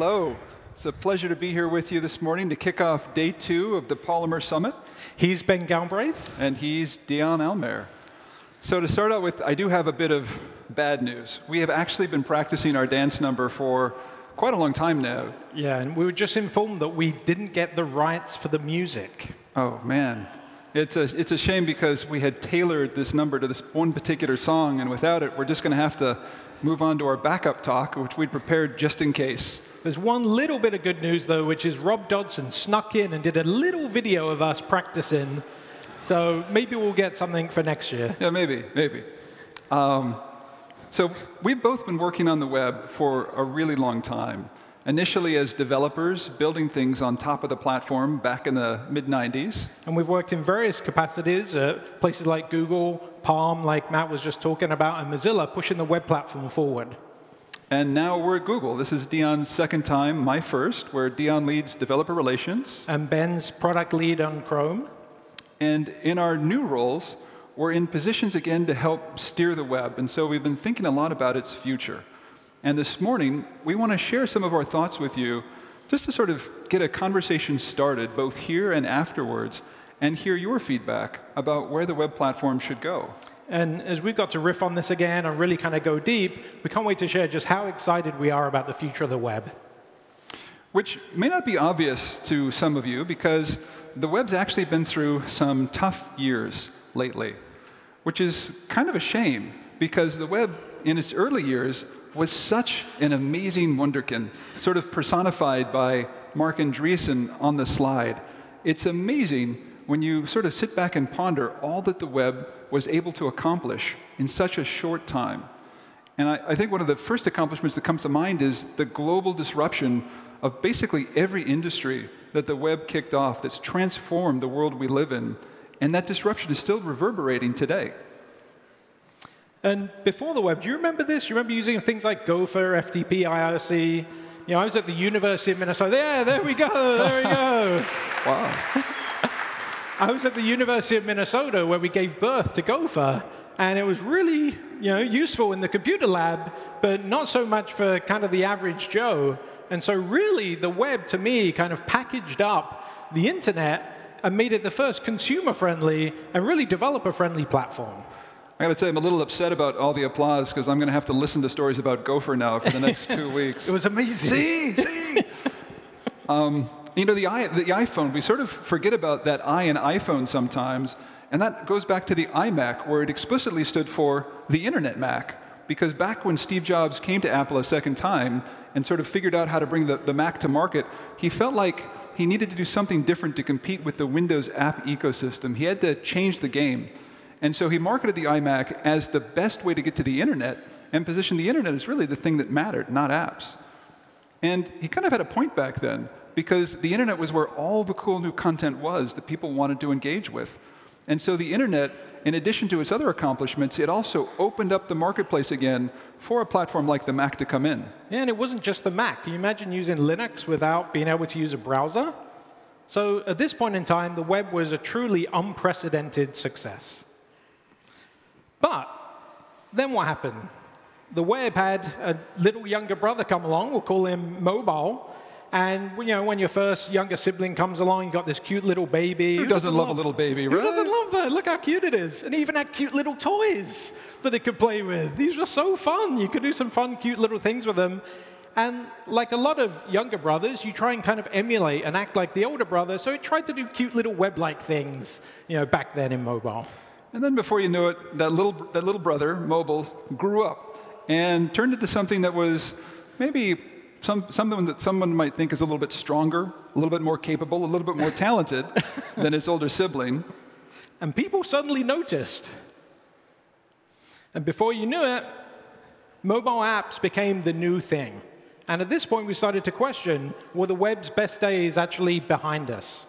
hello. It's a pleasure to be here with you this morning to kick off day two of the Polymer Summit. He's Ben Galbraith. And he's Dion Almaer. So to start out with, I do have a bit of bad news. We have actually been practicing our dance number for quite a long time now. Yeah, and we were just informed that we didn't get the rights for the music. Oh, man. It's a, it's a shame because we had tailored this number to this one particular song, and without it, we're just going to have to move on to our backup talk, which we'd prepared just in case. There's one little bit of good news, though, which is Rob Dodson snuck in and did a little video of us practicing. So maybe we'll get something for next year. Yeah, maybe, maybe. Um, so we've both been working on the web for a really long time. Initially as developers, building things on top of the platform back in the mid-90s. And we've worked in various capacities at places like Google, Palm, like Matt was just talking about, and Mozilla, pushing the web platform forward. And now we're at Google. This is Dion's second time, my first, where Dion leads developer relations. And Ben's product lead on Chrome. And in our new roles, we're in positions again to help steer the web. And so we've been thinking a lot about its future. And this morning, we want to share some of our thoughts with you just to sort of get a conversation started, both here and afterwards, and hear your feedback about where the web platform should go. And as we've got to riff on this again and really kind of go deep, we can't wait to share just how excited we are about the future of the web. Which may not be obvious to some of you because the web's actually been through some tough years lately, which is kind of a shame because the web in its early years was such an amazing wunderkind, sort of personified by Marc Andreessen on the slide. It's amazing when you sort of sit back and ponder all that the web was able to accomplish in such a short time. And I, I, think one of the first accomplishments that comes to mind is the global disruption of basically every industry that the web kicked off that's transformed the world we live in. And that disruption is still reverberating today. And before the web, do you remember this? You remember using things like Gopher, FTP, IRC? You know, I was at the University of Minnesota. Yeah, there we go, there we go. wow. I was at the University of Minnesota where we gave birth to Gopher, and it was really you know, useful in the computer lab, but not so much for kind of the average Joe. And so really, the web, to me, kind of packaged up the internet and made it the first consumer-friendly and really developer-friendly platform. I got to tell you, I'm a little upset about all the applause because I'm going to have to listen to stories about Gopher now for the next two weeks. It was amazing. See, see. Um, you know, the, I, the iPhone, we sort of forget about that I in iPhone sometimes, and that goes back to the iMac, where it explicitly stood for the Internet Mac. Because back when Steve Jobs came to Apple a second time and sort of figured out how to bring the, the Mac to market, he felt like he needed to do something different to compete with the Windows app ecosystem. He had to change the game. And so he marketed the iMac as the best way to get to the internet and positioned the internet as really the thing that mattered, not apps. And he kind of had a point back then because the internet was where all the cool new content was that people wanted to engage with. And so the internet, in addition to its other accomplishments, it also opened up the marketplace again for a platform like the Mac to come in. Yeah, and it wasn't just the Mac. Can you imagine using Linux without being able to use a browser? So at this point in time, the web was a truly unprecedented success. But then what happened? The web had a little younger brother come along, we'll call him mobile, and you know, when your first younger sibling comes along, you've got this cute little baby. Who, Who doesn't, doesn't love, love, a little baby, right? Who doesn't love that? Look how cute it is. And even had cute little toys that it could play with. These were so fun. You could do some fun, cute little things with them. And like a lot of younger brothers, you try and kind of emulate and act like the older brother. So it tried to do cute little web-like things, you know, back then in mobile. And then before you knew it, that little, that little brother, mobile, grew up and turned into something that was maybe some, something that someone might think is a little bit stronger, a little bit more capable, a little bit more talented than its older sibling. And people suddenly noticed. And before you knew it, mobile apps became the new thing. And at this point, we started to question, were the web's best days actually behind us?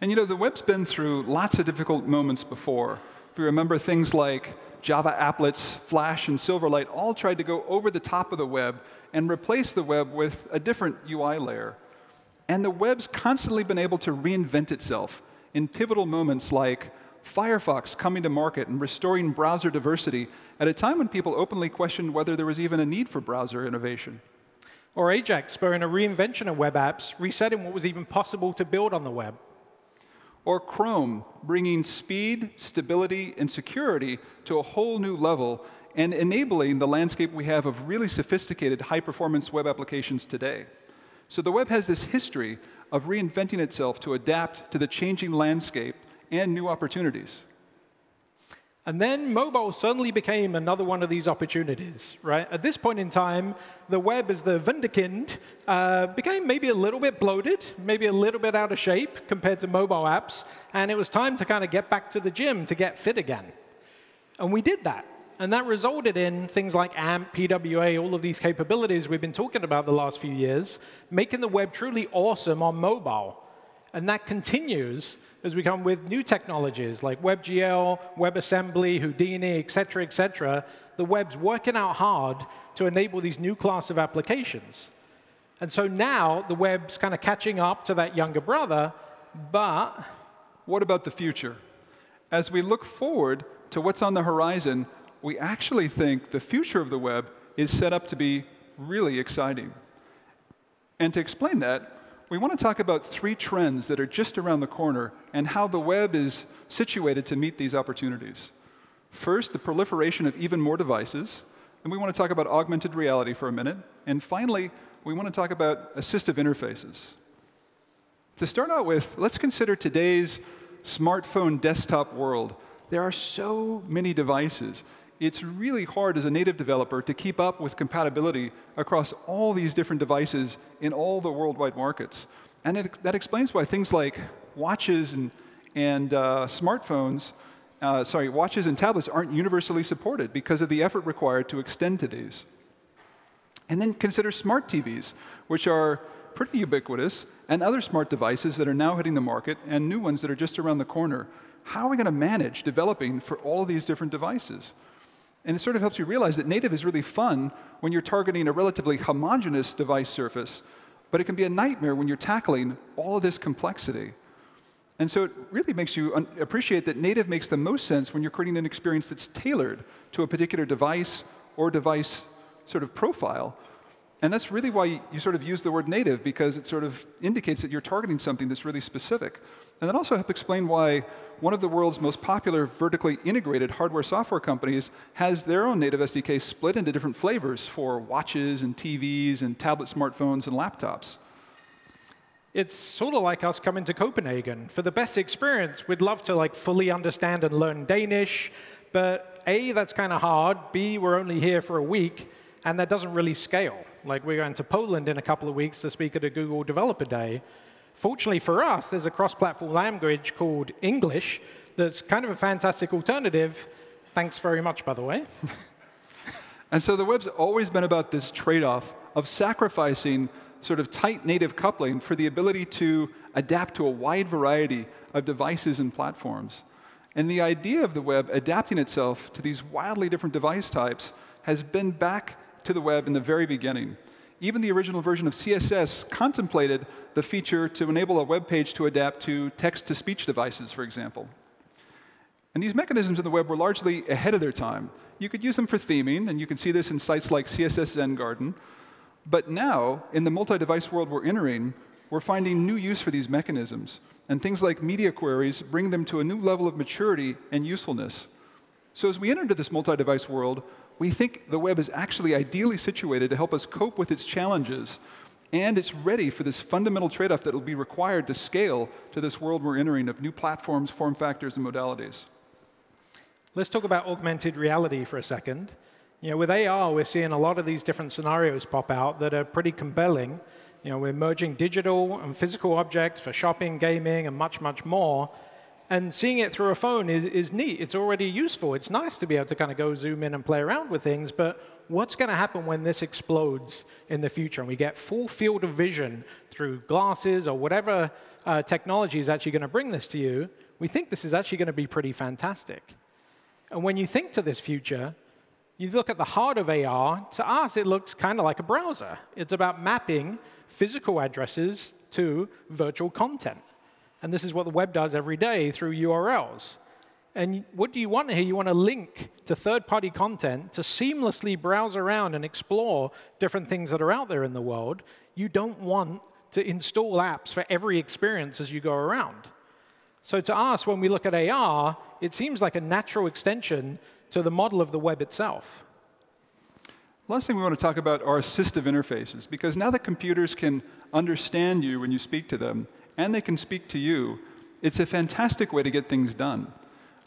And you know, the web's been through lots of difficult moments before. If you remember things like Java applets, Flash, and Silverlight all tried to go over the top of the web and replace the web with a different UI layer. And the web's constantly been able to reinvent itself in pivotal moments like Firefox coming to market and restoring browser diversity at a time when people openly questioned whether there was even a need for browser innovation. Or Ajax spurring a reinvention of web apps, resetting what was even possible to build on the web. Or Chrome, bringing speed, stability, and security to a whole new level and enabling the landscape we have of really sophisticated high-performance web applications today. So the web has this history of reinventing itself to adapt to the changing landscape and new opportunities. And then mobile suddenly became another one of these opportunities, right? At this point in time, the web as the Wunderkind uh, became maybe a little bit bloated, maybe a little bit out of shape compared to mobile apps, and it was time to kind of get back to the gym to get fit again. And we did that. And that resulted in things like AMP, PWA, all of these capabilities we've been talking about the last few years, making the web truly awesome on mobile. And that continues as we come with new technologies like WebGL, WebAssembly, Houdini, et cetera, et cetera. The web's working out hard to enable these new class of applications. And so now the web's kind of catching up to that younger brother, but what about the future? As we look forward to what's on the horizon, we actually think the future of the web is set up to be really exciting. And to explain that, we want to talk about three trends that are just around the corner and how the web is situated to meet these opportunities. First, the proliferation of even more devices. And we want to talk about augmented reality for a minute. And finally, we want to talk about assistive interfaces. To start out with, let's consider today's smartphone desktop world. There are so many devices it's really hard as a native developer to keep up with compatibility across all these different devices in all the worldwide markets. And it, that explains why things like watches and, and uh, smartphones, uh, sorry, watches and tablets aren't universally supported because of the effort required to extend to these. And then consider smart TVs, which are pretty ubiquitous, and other smart devices that are now hitting the market, and new ones that are just around the corner. How are we going to manage developing for all these different devices? And it sort of helps you realize that native is really fun when you're targeting a relatively homogeneous device surface, but it can be a nightmare when you're tackling all of this complexity. And so it really makes you appreciate that native makes the most sense when you're creating an experience that's tailored to a particular device or device sort of profile. And that's really why you sort of use the word native, because it sort of indicates that you're targeting something that's really specific. And that also helps explain why one of the world's most popular vertically integrated hardware software companies has their own native SDK split into different flavors for watches and TVs and tablet smartphones and laptops. It's sort of like us coming to Copenhagen. For the best experience, we'd love to like fully understand and learn Danish, but A, that's kind of hard. B, we're only here for a week, and that doesn't really scale. Like we're going to Poland in a couple of weeks to speak at a Google Developer Day, Fortunately for us, there's a cross-platform language called English that's kind of a fantastic alternative. Thanks very much, by the way. and so the web's always been about this trade-off of sacrificing sort of tight native coupling for the ability to adapt to a wide variety of devices and platforms. And the idea of the web adapting itself to these wildly different device types has been back to the web in the very beginning. Even the original version of CSS contemplated the feature to enable a web page to adapt to text-to-speech devices, for example. And these mechanisms in the web were largely ahead of their time. You could use them for theming, and you can see this in sites like CSS Zen Garden. But now, in the multi-device world we're entering, we're finding new use for these mechanisms. And things like media queries bring them to a new level of maturity and usefulness. So as we enter into this multi-device world, we think the web is actually ideally situated to help us cope with its challenges. And it's ready for this fundamental trade-off that will be required to scale to this world we're entering of new platforms, form factors, and modalities. Let's talk about augmented reality for a second. You know, with AR, we're seeing a lot of these different scenarios pop out that are pretty compelling. You know, we're merging digital and physical objects for shopping, gaming, and much, much more. And seeing it through a phone is, is neat. It's already useful. It's nice to be able to kind of go zoom in and play around with things. But what's going to happen when this explodes in the future and we get full field of vision through glasses or whatever uh, technology is actually going to bring this to you? We think this is actually going to be pretty fantastic. And when you think to this future, you look at the heart of AR, to us, it looks kind of like a browser. It's about mapping physical addresses to virtual content. And this is what the web does every day through URLs. And what do you want here? You want to link to third party content to seamlessly browse around and explore different things that are out there in the world. You don't want to install apps for every experience as you go around. So to us, when we look at AR, it seems like a natural extension to the model of the web itself. Last thing we want to talk about are assistive interfaces, because now that computers can understand you when you speak to them, and they can speak to you, it's a fantastic way to get things done.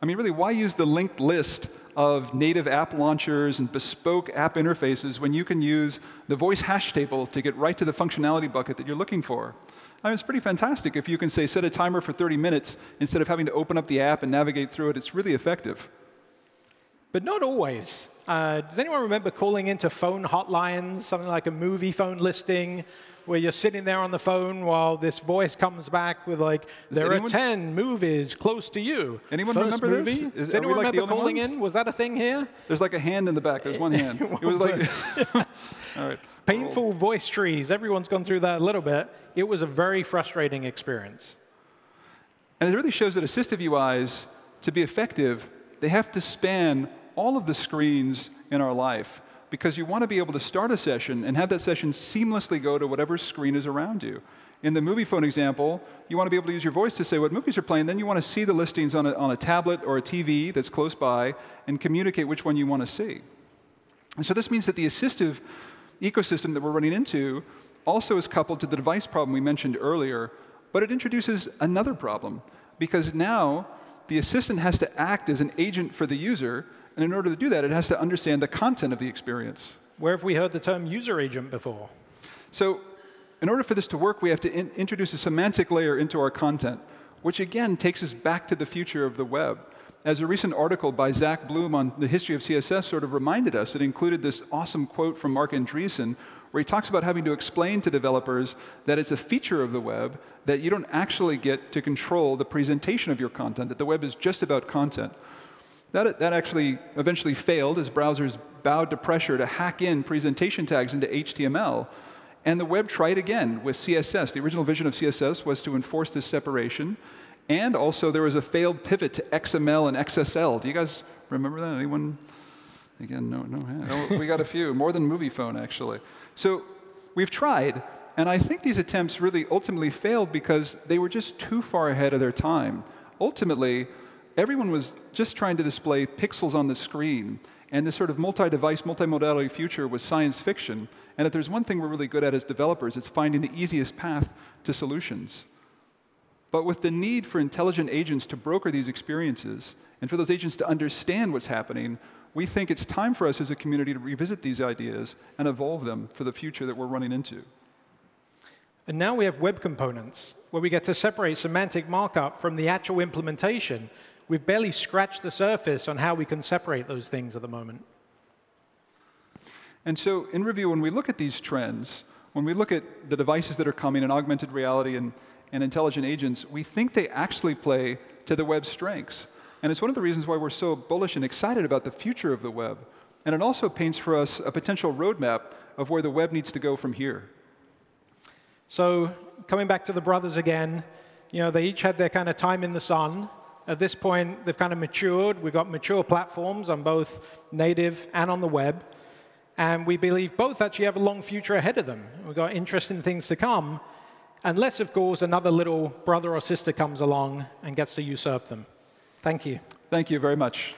I mean, really, why use the linked list of native app launchers and bespoke app interfaces when you can use the voice hash table to get right to the functionality bucket that you're looking for? I mean, it's pretty fantastic if you can say set a timer for 30 minutes instead of having to open up the app and navigate through it. It's really effective. But not always. Uh, does anyone remember calling into phone hotlines, something like a Moviefone listing, where you're sitting there on the phone while this voice comes back with like, there are 10 movies close to you. Anyone First remember movie? this? Is- Does anyone like remember calling ones? in? Was that a thing here? There's like a hand in the back. There's one hand. It was like, all right. Painful oh. voice trees. Everyone's gone through that a little bit. It was a very frustrating experience. And it really shows that assistive UIs, to be effective, they have to span all of the screens in our life because you want to be able to start a session and have that session seamlessly go to whatever screen is around you. In the Moviefone example, you want to be able to use your voice to say what movies are playing, then you want to see the listings on a, on a tablet or a TV that's close by and communicate which one you want to see. And so this means that the assistive ecosystem that we're running into also is coupled to the device problem we mentioned earlier, but it introduces another problem because now the assistant has to act as an agent for the user, and in order to do that, it has to understand the content of the experience. Where have we heard the term user agent before? So in order for this to work, we have to in introduce a semantic layer into our content, which again takes us back to the future of the web. As a recent article by Zack Bloom on the history of CSS sort of reminded us, it included this awesome quote from Marc Andreessen, where he talks about having to explain to developers that it's a feature of the web that you don't actually get to control the presentation of your content, that the web is just about content. That, that actually eventually failed as browsers bowed to pressure to hack in presentation tags into HTML. And the web tried again with CSS. The original vision of CSS was to enforce this separation. And also, there was a failed pivot to XML and XSL. Do you guys remember that? Anyone? Again, no, no hand. Oh, we got a few, more than Moviefone, actually. So we've tried, and I think these attempts really ultimately failed because they were just too far ahead of their time. Ultimately, everyone was just trying to display pixels on the screen, and this sort of multi-device, multi-modality future was science fiction. And if there's one thing we're really good at as developers, it's finding the easiest path to solutions. But with the need for intelligent agents to broker these experiences, and for those agents to understand what's happening, we think it's time for us as a community to revisit these ideas and evolve them for the future that we're running into. And now we have web components, where we get to separate semantic markup from the actual implementation. We've barely scratched the surface on how we can separate those things at the moment. And so, in review, when we look at these trends, when we look at the devices that are coming in augmented reality and, and intelligent agents, we think they actually play to the web's strengths. And it's one of the reasons why we're so bullish and excited about the future of the web. And it also paints for us a potential roadmap of where the web needs to go from here. So coming back to the brothers again, you know, they each had their kind of time in the sun. At this point, they've kind of matured. We've got mature platforms on both native and on the web. And we believe both actually have a long future ahead of them. We've got interesting things to come, unless, of course, another little brother or sister comes along and gets to usurp them. Thank you. Thank you very much.